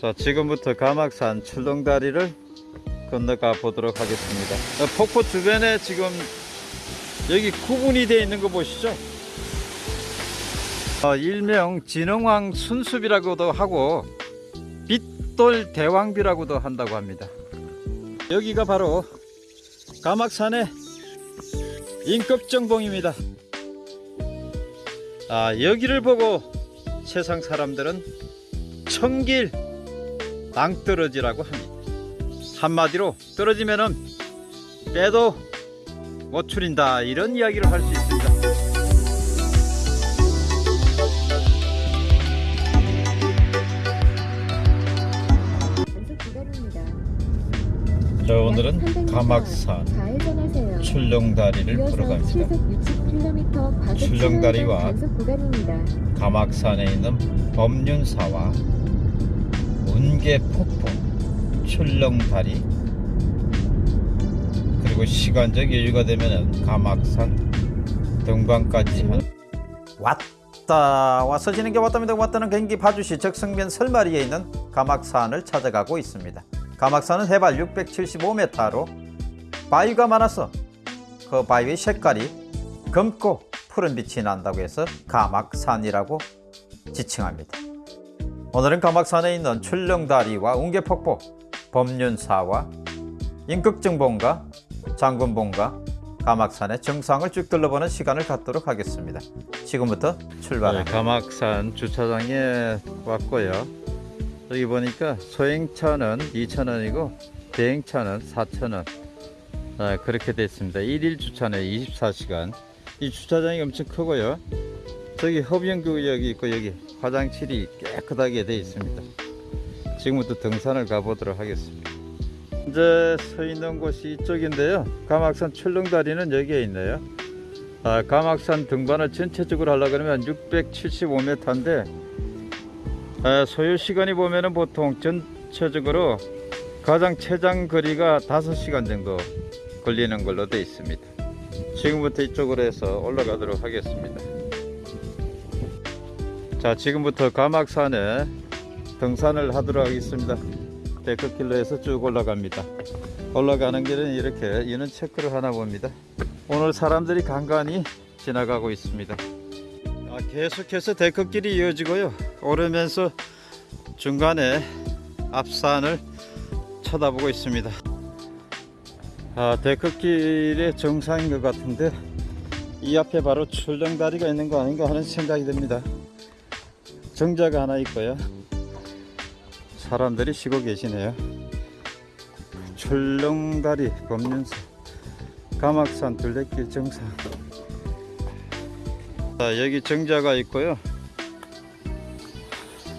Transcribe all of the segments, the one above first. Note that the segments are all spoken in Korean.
자 지금부터 가막산 출렁다리를 건너가 보도록 하겠습니다. 어, 폭포 주변에 지금 여기 구분이 되어 있는 거 보시죠? 어, 일명 진흥왕 순숲이라고도 하고 빛돌 대왕비라고도 한다고 합니다. 여기가 바로 가막산의 인급정봉입니다. 아 여기를 보고 세상 사람들은 청길 낭떠러지라고 합니다. 한마디로 떨어지면은 빼도 못 추린다 이런 이야기를 할 수 있습니다. 자약 오늘은 300m 가막산. 출렁다리를 걸어 갑니다. 60km 과속 출렁다리와. 가막산에 있는 법륜사와 운계폭포 출렁다리 그리고 시간적 여유가 되면은 가막산 등반까지 한 왔다. 와서 지는 게 왔답니다. 왔다는 경기 파주시 적성면 설마리에 있는 가막산을 찾아가고 있습니다. 가막산은 해발 675m로 바위가 많아서 그 바위의 색깔이 검고 푸른 빛이 난다고 해서 가막산이라고 지칭합니다. 오늘은 가막산에 있는 출렁다리와 웅계폭포, 법륜사와 인극정봉과 장군봉과 가막산의 정상을 쭉 둘러보는 시간을 갖도록 하겠습니다. 지금부터 출발합니다. 가막산 주차장에 왔고요. 여기 보니까 소행차는 2,000원이고 대행차는 4,000원 아, 그렇게 되어 있습니다. 1일 주차네 24시간 이 주차장이 엄청 크고요. 저기 흡연구역이 있고 여기 화장실이 깨끗하게 되어 있습니다. 지금부터 등산을 가보도록 하겠습니다. 현재 서 있는 곳이 이쪽인데요. 가막산 출렁다리는 여기에 있네요. 아, 가막산 등반을 전체적으로 하려고 그러면 675m인데 아, 소요 시간이 보면은 보통 전체적으로 가장 최장 거리가 5시간 정도 걸리는 걸로 되어 있습니다. 지금부터 이쪽으로 해서 올라가도록 하겠습니다. 자, 지금부터 가막산에 등산을 하도록 하겠습니다. 데크길로에서 쭉 올라갑니다. 올라가는 길은 이렇게 이는 체크를 하나 봅니다. 오늘 사람들이 간간히 지나가고 있습니다. 아, 계속해서 데크길이 이어지고요. 오르면서 중간에 앞산을 쳐다보고 있습니다. 아, 데크길의 정상인 것 같은데 이 앞에 바로 출렁다리가 있는 거 아닌가 하는 생각이 듭니다. 정자가 하나 있고요. 사람들이 쉬고 계시네요. 출렁다리 법륜사 가막산 둘레길 정상 자, 여기 정자가 있고요.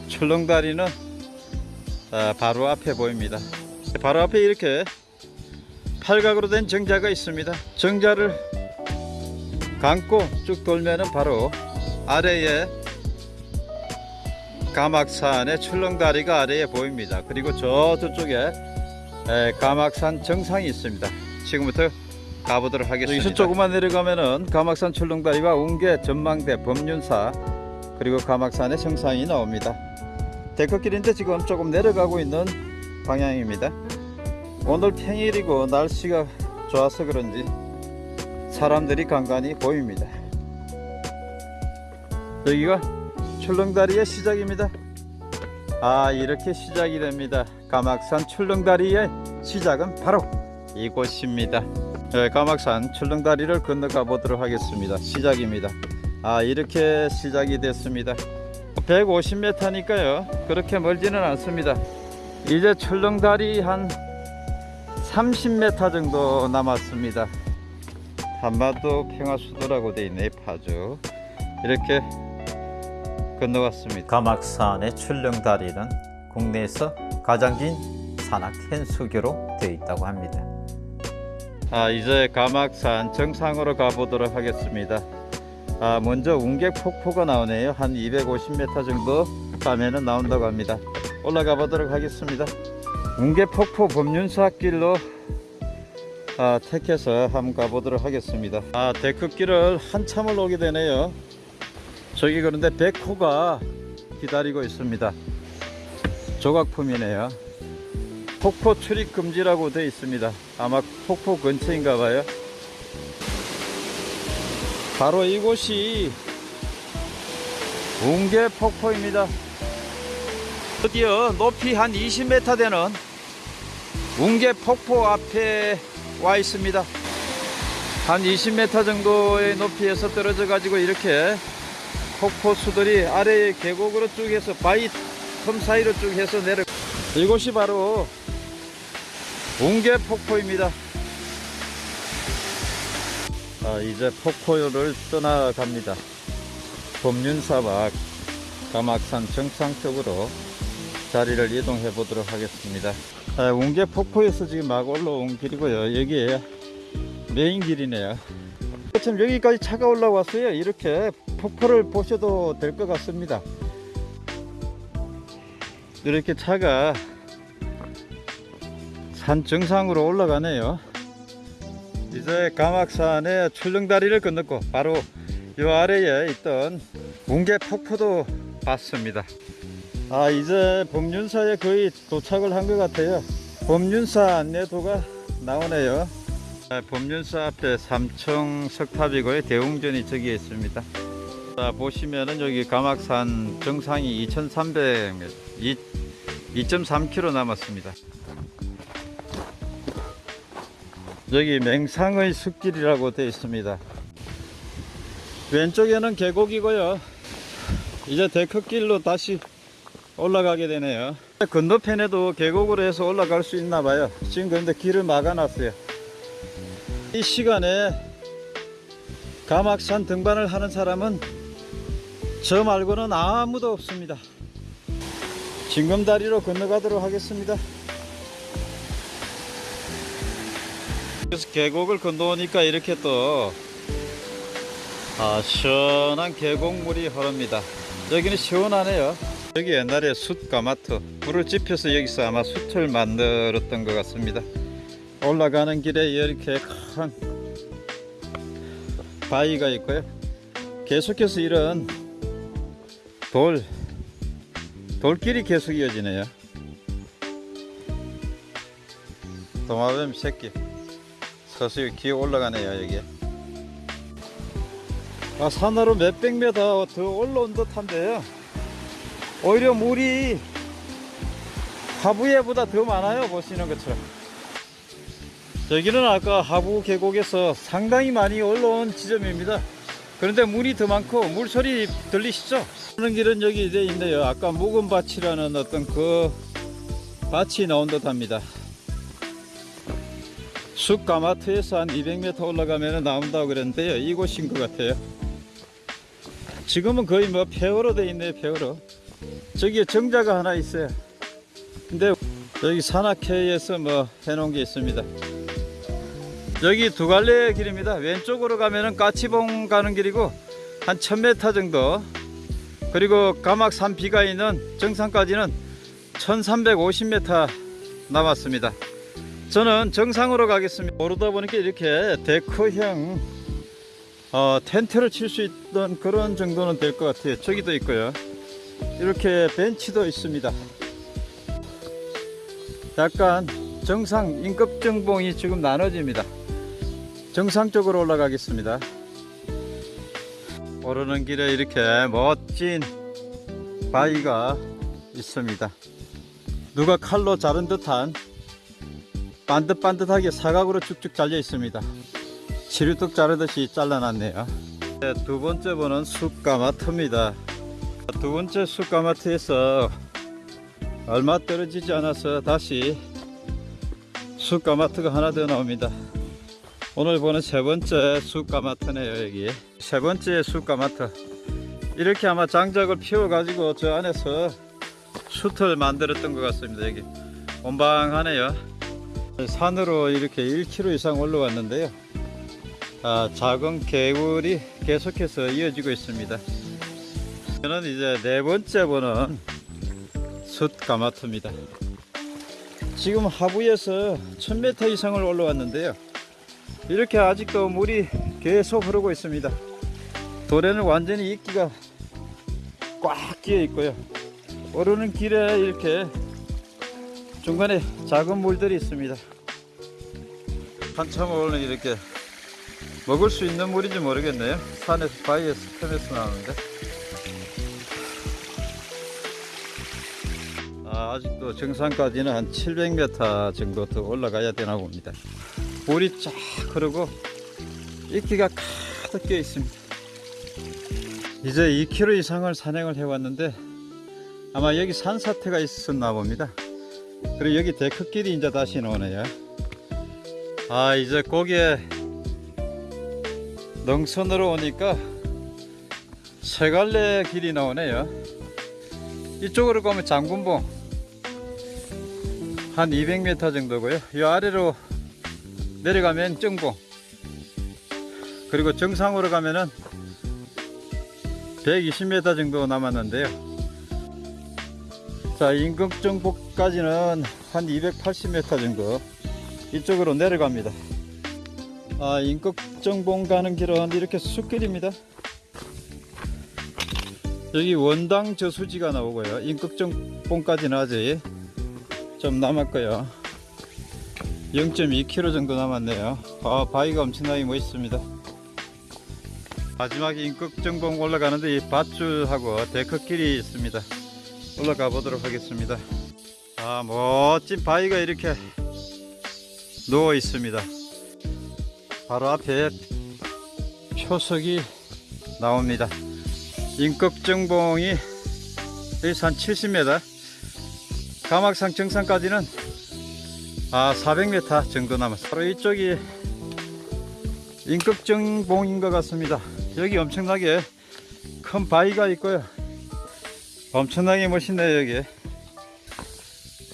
출렁다리는 아, 바로 앞에 보입니다. 바로 앞에 이렇게 팔각으로 된 정자가 있습니다. 정자를 감고 쭉 돌면은 바로 아래에 가막산의 출렁다리가 아래에 보입니다. 그리고 저 저쪽에 에, 가막산 정상이 있습니다. 지금부터 가보도록 하겠습니다. 여기서 조금만 내려가면은 가막산 출렁다리와 웅계 전망대 법륜사 그리고 가막산의 정상이 나옵니다. 데크길인데 지금 조금 내려가고 있는 방향입니다. 오늘 평일이고 날씨가 좋아서 그런지 사람들이 간간히 보입니다. 여기가 출렁다리의 시작입니다. 아 이렇게 시작이 됩니다. 가막산 출렁다리의 시작은 바로 이곳입니다. 네, 가막산 출렁다리를 건너가 보도록 하겠습니다. 시작입니다. 아 이렇게 시작이 됐습니다. 150m니까요. 그렇게 멀지는 않습니다. 이제 출렁다리 한 30m 정도 남았습니다. 한마도 평화수도라고 되어 있네 파주 이렇게 건너왔습니다. 가막산의 출렁다리는 국내에서 가장 긴 산악 현수교로 되어 있다고 합니다. 아 이제 가막산 정상으로 가보도록 하겠습니다. 아 먼저 웅객 폭포가 나오네요. 한 250m 정도 가면은 나온다고 합니다. 올라가 보도록 하겠습니다. 웅객 폭포 법륜사길로 아, 택해서 한번 가보도록 하겠습니다. 아 데크길을 한참을 오게 되네요. 저기 그런데 백호가 기다리고 있습니다. 조각품이네요. 폭포 출입 금지라고 되어 있습니다. 아마 폭포 근처인가 봐요. 바로 이곳이 웅계 폭포입니다. 드디어 높이 한 20m 되는 웅계 폭포 앞에 와 있습니다. 한 20m 정도의 높이에서 떨어져 가지고 이렇게 폭포 수들이 아래의 계곡으로 쭉 해서 바위 틈 사이로 쭉 해서 내려 이곳이 바로 웅계 폭포입니다. 아, 이제 폭포를 떠나갑니다. 범륜사박 가막산 정상 쪽으로 자리를 이동해 보도록 하겠습니다. 아, 웅계 폭포에서 지금 막 올라온 길이고요. 여기에 메인 길이네요. 지금 여기까지 차가 올라왔어요. 이렇게 폭포를 보셔도 될 것 같습니다. 이렇게 차가 산 정상으로 올라가네요. 이제 가막산의 출렁다리를 건넜고 바로 이 아래에 있던 웅계 폭포도 봤습니다. 아 이제 범륜사에 거의 도착을 한 것 같아요. 범륜사 안내도가 나오네요. 아, 범륜사 앞에 삼청 석탑이고요. 대웅전이 저기에 있습니다. 자 보시면은 여기 가막산 정상이 2,300m, 2.3km 남았습니다. 여기 맹상의 숲길이라고 되어 있습니다. 왼쪽에는 계곡이고요. 이제 데크길로 다시 올라가게 되네요. 건너편에도 계곡으로 해서 올라갈 수 있나 봐요. 지금 그런데 길을 막아 놨어요. 이 시간에 가막산 등반을 하는 사람은 저 말고는 아무도 없습니다. 징검다리로 건너가도록 하겠습니다. 그래서 계곡을 건너오니까 이렇게 또 아, 시원한 계곡물이 흐릅니다. 여기는 시원하네요. 여기 옛날에 숯 가마트 불을 지펴서 여기서 아마 숯을 만들었던 것 같습니다. 올라가는 길에 이렇게 큰 바위가 있고요. 계속해서 이런 돌 돌길이 계속 이어지네요. 도마뱀 새끼 서서히 기어 올라가네요 여기. 아, 산으로 몇백 미터 더 올라온 듯한데요. 오히려 물이 하부에보다 더 많아요 보시는 것처럼. 여기는 아까 하부 계곡에서 상당히 많이 올라온 지점입니다. 그런데 물이 더 많고 물소리 들리시죠? 오는 길은 여기 이제 있네요. 아까 묵은 밭이라는 어떤 그 밭이 나온 듯 합니다. 숲 가마트에서 한 200m 올라가면 나온다고 그랬는데요. 이곳인 것 같아요. 지금은 거의 뭐 폐허로 돼 있네요. 폐허로. 저기에 정자가 하나 있어요. 근데 여기 산악회에서 뭐 해놓은 게 있습니다. 여기 두 갈래 길입니다. 왼쪽으로 가면은 까치봉 가는 길이고 한 1000m 정도. 그리고 가막산 비가 있는 정상까지는 1350m 남았습니다. 저는 정상으로 가겠습니다. 오르다 보니까 이렇게 데크형 어, 텐트를 칠 수 있던 그런 정도는 될 것 같아요. 저기도 있고요. 이렇게 벤치도 있습니다. 약간 정상 인급정봉이 지금 나눠집니다. 정상 쪽으로 올라가겠습니다. 오르는 길에 이렇게 멋진 바위가 있습니다. 누가 칼로 자른 듯한 반듯반듯하게 사각으로 쭉쭉 잘려 있습니다. 치류떡 자르듯이 잘라놨네요. 네, 두 번째 번은 숲가마트입니다. 두 번째 숲가마트에서 얼마 떨어지지 않아서 다시 숲가마트가 하나 더 나옵니다. 오늘 보는 세 번째 숲가마트네요 여기. 세 번째 숲가마트. 이렇게 아마 장작을 피워 가지고 저 안에서 숯을 만들었던 것 같습니다 여기. 온방하네요. 산으로 이렇게 1km 이상 올라왔는데요. 아, 작은 개울이 계속해서 이어지고 있습니다. 저는 이제 네 번째 보는 숯가마트입니다. 지금 하부에서 1000m 이상을 올라왔는데요 이렇게 아직도 물이 계속 흐르고 있습니다 돌에는 완전히 이끼가 꽉 끼어 있고요 오르는 길에 이렇게 중간에 작은 물들이 있습니다. 한참 오늘 이렇게 먹을 수 있는 물인지 모르겠네요. 산에서 바위에서 편에서 나오는데. 아, 아직도 정상까지는 한 700m 정도 더 올라가야 되나 봅니다. 물이 쫙 흐르고 이끼가 가득 껴 있습니다. 이제 2km 이상을 산행을 해왔는데 아마 여기 산사태가 있었나 봅니다. 그리고 여기 데크길이 이제 다시 나오네요. 아 이제 거기에 능선으로 오니까 세 갈래 길이 나오네요. 이쪽으로 가면 장군봉 한 200m 정도고요. 이 아래로 내려가면 정봉 그리고 정상으로 가면은 120m 정도 남았는데요. 자, 인극정복까지는 한 280m 정도 이쪽으로 내려갑니다. 아, 인극정봉 가는 길은 이렇게 숲길입니다. 여기 원당 저수지가 나오고요. 인극정봉까지는 아직 좀 남았고요. 0.2km 정도 남았네요. 아, 바위가 엄청나게 멋있습니다. 마지막에 인극정봉 올라가는데 이 밧줄하고 데크길이 있습니다. 올라가 보도록 하겠습니다. 아, 멋진 바위가 이렇게 누워 있습니다. 바로 앞에 표석이 나옵니다. 인극정봉이 여기서 한 70m, 가막산 정상까지는 아 400m 정도 남았어요. 바로 이쪽이 인극정봉인 것 같습니다. 여기 엄청나게 큰 바위가 있고요. 엄청나게 멋있네요 여기.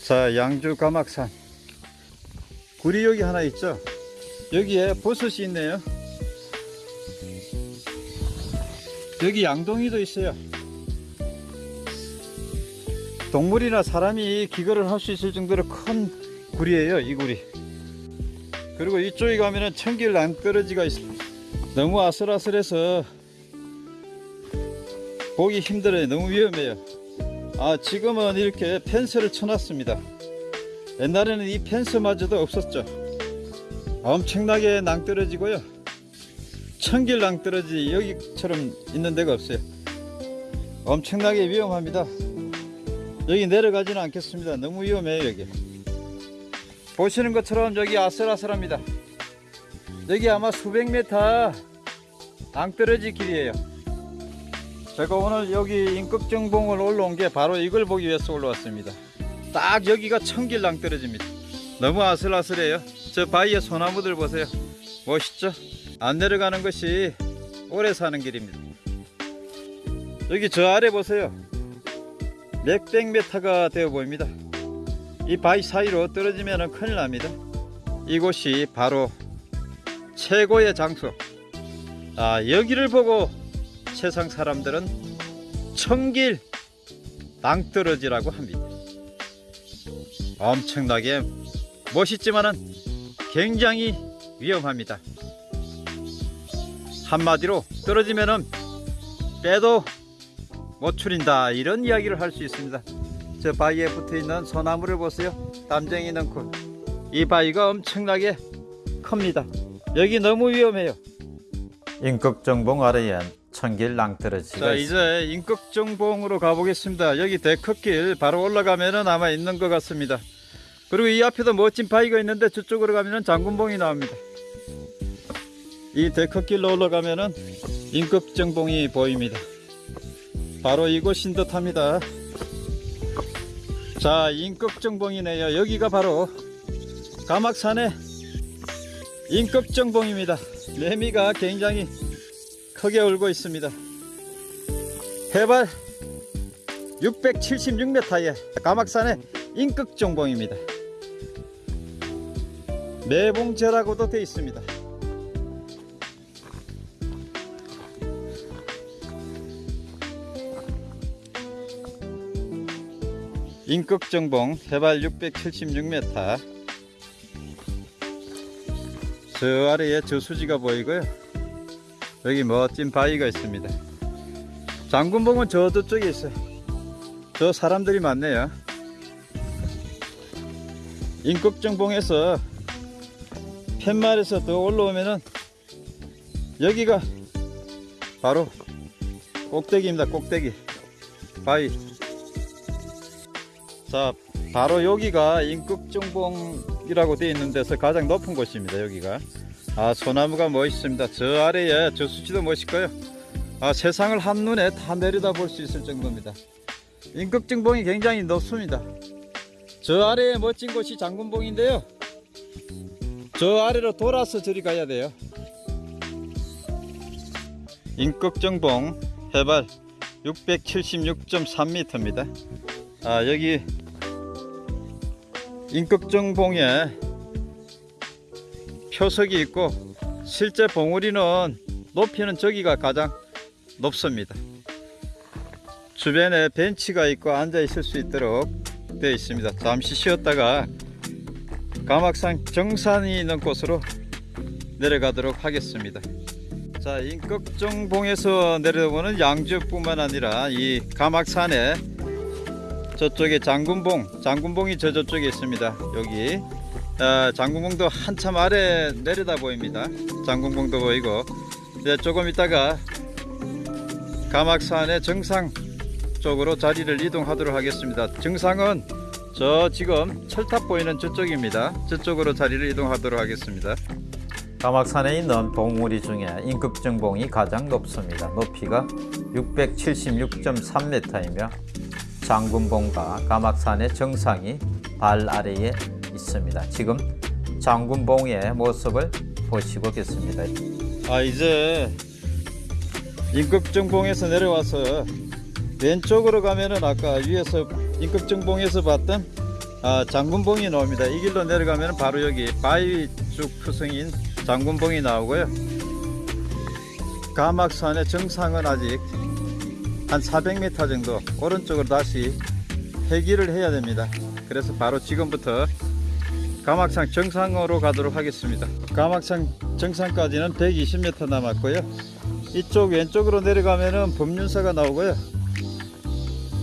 자 양주 가막산 구리 여기 하나 있죠. 여기에 버섯이 있네요. 여기 양동이도 있어요. 동물이나 사람이 기거를 할 수 있을 정도로 큰 구리예요 이 구리. 그리고 이쪽에 가면은 청길 낭떠러지가 있습니다. 너무 아슬아슬해서 보기 힘들어요. 너무 위험해요. 아 지금은 이렇게 펜스를 쳐놨습니다. 옛날에는 이 펜스마저도 없었죠. 엄청나게 낭떠러지고요. 청길 낭떠러지 여기처럼 있는 데가 없어요. 엄청나게 위험합니다. 여기 내려가지는 않겠습니다. 너무 위험해요 여기. 보시는 것처럼 여기 아슬아슬합니다. 여기 아마 수백 메타 낭떠러지 길이에요. 제가 오늘 여기 인극정봉을 올라온 게 바로 이걸 보기 위해서 올라왔습니다. 딱 여기가 천길 낭떠러집니다. 너무 아슬아슬해요. 저 바위에 소나무들 보세요. 멋있죠? 안 내려가는 것이 오래 사는 길입니다. 여기 저 아래 보세요. 몇백 메타가 되어 보입니다. 이 바위 사이로 떨어지면 큰일 납니다. 이곳이 바로 최고의 장소. 아, 여기를 보고 세상 사람들은 청길 낭떠러지라고 합니다. 엄청나게 멋있지만은 굉장히 위험합니다. 한마디로 떨어지면은 빼도 못 추린다 이런 이야기를 할 수 있습니다. 저 바위에 붙어 있는 소나무를 보세요. 담쟁이 능쿨. 이 바위가 엄청나게 큽니다. 여기 너무 위험해요. 인극정봉 아래엔 청길 낭떠러지가 자 이제 인극정봉으로 가보겠습니다. 여기 데크길 바로 올라가면 은 아마 있는 것 같습니다. 그리고 이 앞에도 멋진 바위가 있는데 저쪽으로 가면 은 장군봉이 나옵니다. 이 데크길로 올라가면 은 인극정봉이 보입니다. 바로 이곳인 듯합니다. 자, 인극정봉이네요. 여기가 바로 가막산의 인극정봉입니다. 매미가 굉장히 크게 울고 있습니다. 해발 676m의 가막산의 인극정봉입니다. 매봉제라고도 되어 있습니다. 인극정봉 해발 676m 저 아래에 저수지가 보이고요. 여기 멋진 바위가 있습니다. 장군봉은 저 저쪽에 있어요. 저 사람들이 많네요. 인극정봉에서 팻말에서 더 올라오면은 여기가 바로 꼭대기입니다 꼭대기. 바위 자 바로 여기가 인극정봉이라고 되어 있는 데서 가장 높은 곳입니다 여기가. 아 소나무가 멋있습니다. 저 아래에 저 수치도 멋있고요. 아 세상을 한눈에 다 내려다 볼 수 있을 정도입니다. 인극정봉이 굉장히 높습니다. 저 아래에 멋진 곳이 장군봉인데요. 저 아래로 돌아서 저리 가야 돼요. 인극정봉 해발 676.3m입니다. 아 여기 인극정 봉에 표석이 있고 실제 봉우리는 높이는 저기가 가장 높습니다. 주변에 벤치가 있고 앉아 있을 수 있도록 되어 있습니다. 잠시 쉬었다가 가막산 정산이 있는 곳으로 내려가도록 하겠습니다. 자 인극정봉에서 내려오는 양주뿐만 아니라 이 가막산에 저쪽에 장군봉 장군봉이 저 저쪽에 있습니다. 여기. 아, 장군봉도 한참 아래 내려다 보입니다. 장군봉도 보이고. 이제 조금 있다가 가막산의 정상 쪽으로 자리를 이동하도록 하겠습니다. 정상은 저 지금 철탑 보이는 저쪽입니다. 저쪽으로 자리를 이동하도록 하겠습니다. 가막산에 있는 봉우리 중에 인극정봉이 가장 높습니다. 높이가 676.3m이며 장군봉과 가막산의 정상이 발 아래에 있습니다. 지금 장군봉의 모습을 보시고 계십니다. 아 이제 인극정봉에서 내려와서 왼쪽으로 가면은 아까 위에서 인극정봉에서 봤던 아, 장군봉이 나옵니다. 이 길로 내려가면 바로 여기 바위쭉 표성인 장군봉이 나오고요. 가막산의 정상은 아직 한 400m 정도 오른쪽으로 다시 회기를 해야 됩니다. 그래서 바로 지금부터 가막산 정상으로 가도록 하겠습니다. 가막산 정상까지는 120m 남았고요. 이쪽 왼쪽으로 내려가면은 법륜사가 나오고요.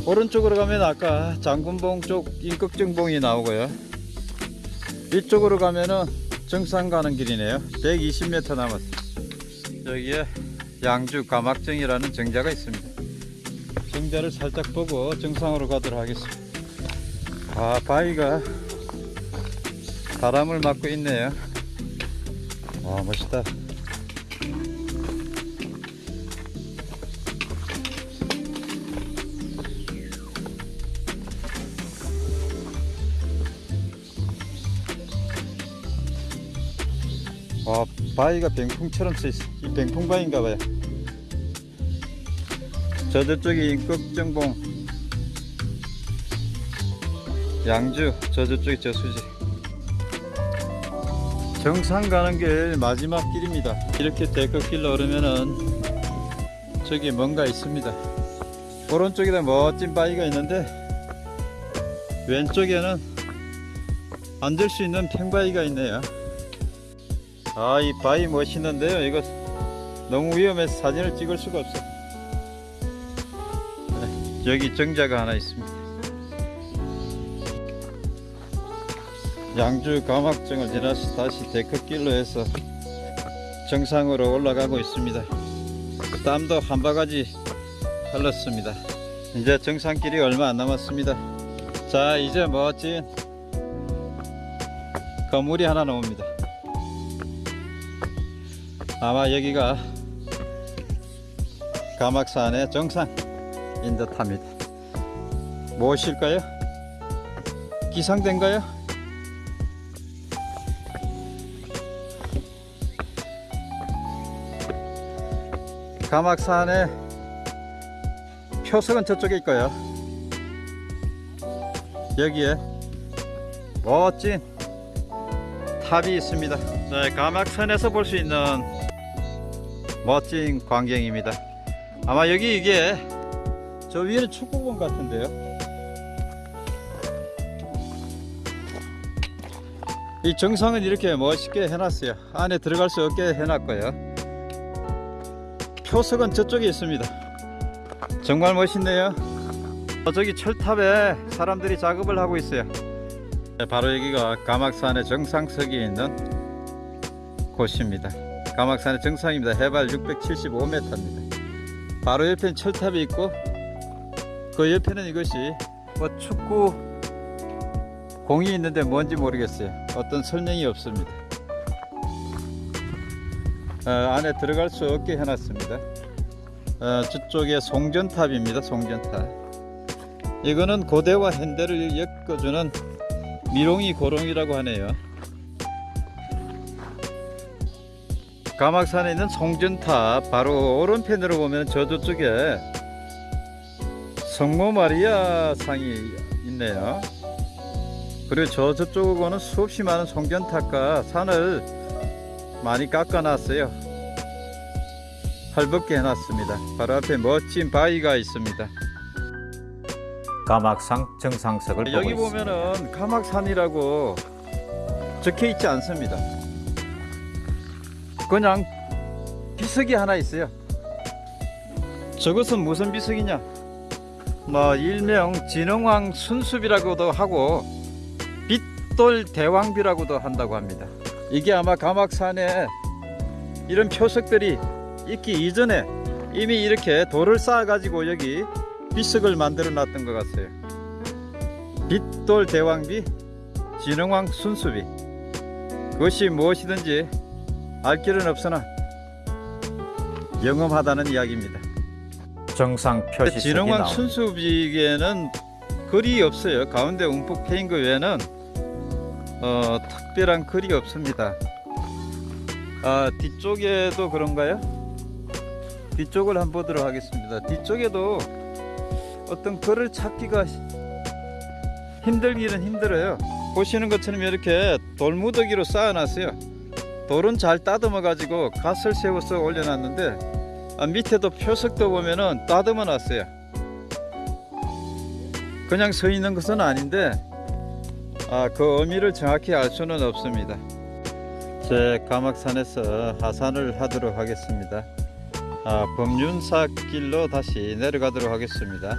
오른쪽으로 가면 아까 장군봉 쪽 인극정봉이 나오고요. 이쪽으로 가면은 정상 가는 길이네요. 120m 남았어요. 여기에 양주 가막정이라는 정자가 있습니다. 정자를 살짝 보고 정상으로 가도록 하겠습니다. 아, 바위가 바람을 맞고 있네요. 와, 멋있다. 와, 바위가 병풍처럼 써 있어. 이 병풍바위인가 봐요. 저 저쪽이 인극정봉. 양주 저 저쪽이 저수지. 정상 가는 길 마지막 길입니다. 이렇게 데크길로 오르면은 저기 뭔가 있습니다. 오른쪽에다 멋진 바위가 있는데 왼쪽에는 앉을 수 있는 팽바위가 있네요. 아 이 바위 멋있는데요. 이거 너무 위험해서 사진을 찍을 수가 없어 여기 정자가 하나 있습니다. 양주 가막정을 지나서 다시 데크길로 해서 정상으로 올라가고 있습니다. 땀도 한 바가지 흘렀습니다. 이제 정상길이 얼마 안 남았습니다. 자, 이제 멋진 건물이 하나 나옵니다. 아마 여기가 가막산의 정상. 인 듯합니다. 무엇일까요? 기상된가요? 가막산의 표석은 저쪽에 있고요. 여기에 멋진 탑이 있습니다. 네, 가막산에서 볼 수 있는 멋진 광경입니다. 아마 여기 이게 저 위에는 축구공 같은데요. 이 정상은 이렇게 멋있게 해놨어요. 안에 들어갈 수 없게 해놨고요. 표석은 저쪽에 있습니다. 정말 멋있네요. 어, 저기 철탑에 사람들이 작업을 하고 있어요. 네, 바로 여기가 가막산의 정상석이 있는 곳입니다. 가막산의 정상입니다. 해발 675m입니다. 바로 옆에는 철탑이 있고 그 옆에는 이것이 뭐 축구 공이 있는데 뭔지 모르겠어요. 어떤 설명이 없습니다. 어, 안에 들어갈 수 없게 해놨습니다. 어, 저쪽에 송전탑입니다. 송전탑. 이거는 고대와 현대를 엮어주는 미롱이 고롱이라고 하네요. 가막산에 있는 송전탑 바로 오른편으로 보면 저 저쪽에 성모 마리아 상이 있네요. 그리고 저 저쪽으로는 수없이 많은 송전탑과 산을 많이 깎아놨어요. 헐벗게 해놨습니다. 바로 앞에 멋진 바위가 있습니다. 가막상 정상석을 여기 보고 있습니다. 보면은 가막산이라고 적혀 있지 않습니다. 그냥 비석이 하나 있어요. 저것은 무슨 비석이냐? 뭐 일명 진흥왕 순숲이라고도 하고 빛돌 대왕비라고도 한다고 합니다. 이게 아마 가막산에 이런 표석들이 있기 이전에 이미 이렇게 돌을 쌓아 가지고 여기 비석을 만들어 놨던 것 같아요. 빛돌 대왕비 진흥왕 순수비 그것이 무엇이든지 알 길은 없으나 영험하다는 이야기입니다. 정상 진흥왕 나옵니다. 순수비에는 글이 없어요. 가운데 움푹 패인 거 외에는 어, 특별한 글이 없습니다. 아, 뒤쪽에도 그런가요? 뒤쪽을 한번 보도록 하겠습니다. 뒤쪽에도 어떤 글을 찾기가 힘들기는 힘들어요. 보시는 것처럼 이렇게 돌무더기로 쌓아놨어요. 돌은 잘 따듬어 가지고 갓을 세워서 올려놨는데 아, 밑에도 표석도 보면은 따듬어 놨어요. 그냥 서 있는 것은 아닌데 아, 그 의미를 정확히 알 수는 없습니다. 제 가막산에서 하산을 하도록 하겠습니다. 아, 범윤사 길로 다시 내려가도록 하겠습니다.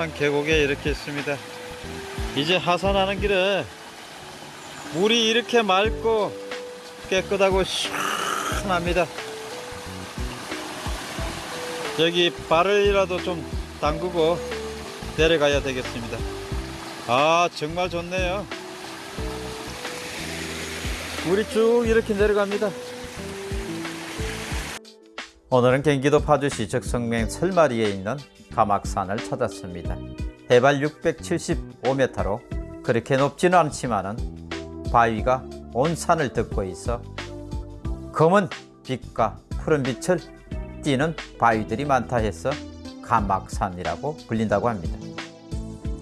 자, 가막산 계곡에 이렇게 있습니다. 이제 하산하는 길에 물이 이렇게 맑고 깨끗하고 시원합니다. 여기 발을이라도 좀 담그고 내려가야 되겠습니다. 아, 정말 좋네요. 물이 쭉 이렇게 내려갑니다. 오늘은 경기도 파주시 적성면 설마리에 있는 가막산을 찾았습니다. 해발 675m로 그렇게 높지는 않지만은 바위가 온 산을 덮고 있어 검은 빛과 푸른 빛을 띠는 바위들이 많다 해서 가막산이라고 불린다고 합니다.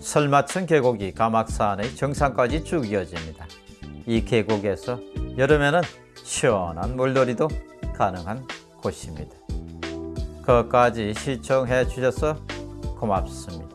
설마천 계곡이 가막산의 정상까지 쭉 이어집니다. 이 계곡에서 여름에는 시원한 물놀이도 가능한 곳입니다. 끝까지 시청해 주셔서 고맙습니다.